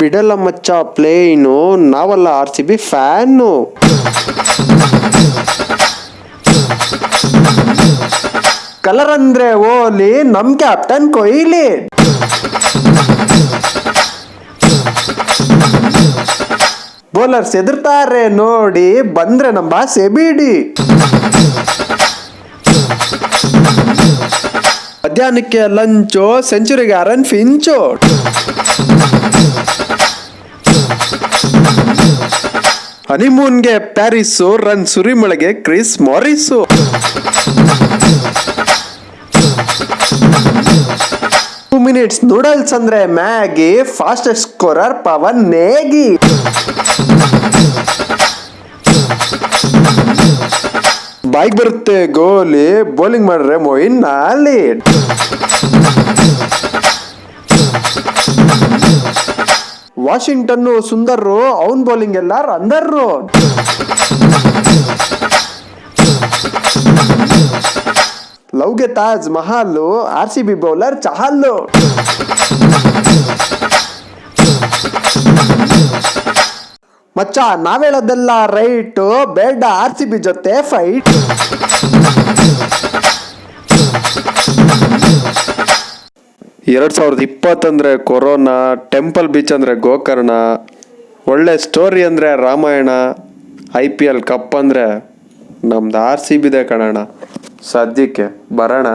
ಬಿಡಲ್ಲ ಮಚ್ಚ ಪ್ಲೇನು ನಾವಲ್ಲ R C B fan. Colour ಅಂದ್ರೆ ಓಲಿ ನಮ್ ಕ್ಯಾಪ್ಟನ್ ಕೊಯ್ಲಿ ಬೌಲರ್ಸ್ ಎದುರ್ತಾರೆ ನೋಡಿ, ಬಂದ್ರೆ ನಮ್ಮ ಸೆಬಿಡಿ ಬಿಡಿ. ಮಧ್ಯಾಹ್ನಕ್ಕೆ ಲಂಚು, ಸೆಂಚುರಿಗೆ ಅರನ್ ಫಿಂಚು. ಹನಿಮೂನ್ಗೆ Paris run ಸುರಿಮಳೆಗೆ Chris Morris. Two minutes noodles ಅಂದ್ರೆ Maggi fastest scorer Pavan Negi. ಬಾಯ್ಗೆ ಬರುತ್ತೆ ಗೋಲಿ ಬೌಲಿಂಗ್ ಮಾಡ್ರೆ ಮೊಯಿನ್ ನಾಲಿ. ವಾಷಿಂಗ್ಟನ್ ಸುಂದರ್ರು, ಅವನ್ ಬೌಲಿಂಗ್ ಎಲ್ಲ ರಂದರ್ರು. ಲವ್ಗೆ Taj Mahal R C B bowler Chahal ಮಚ್ಚ, ನಾವೇಳದೆಲ್ಲ ರೈಟ್, ಬೇಡ ಆರ್ ಸಿ ಬಿ ಜೊತೆ ಫೈಟ್ ಎರಡ್ ಸಾವಿರದ ಇಪ್ಪತ್ತಂದರೆ ಕೊರೋನಾ, ಟೆಂಪಲ್ ಬೀಚ್ ಅಂದರೆ ಗೋಕರ್ಣ, ಒಳ್ಳೆ ಸ್ಟೋರಿ ಅಂದರೆ Ramayana, I P L cup ಅಂದರೆ ನಮ್ದು ಆರ್ ಸಿ ಬಿದೆ ಕಣಣ್ಣ. ಸದ್ಯಕ್ಕೆ ಬರೋಣ.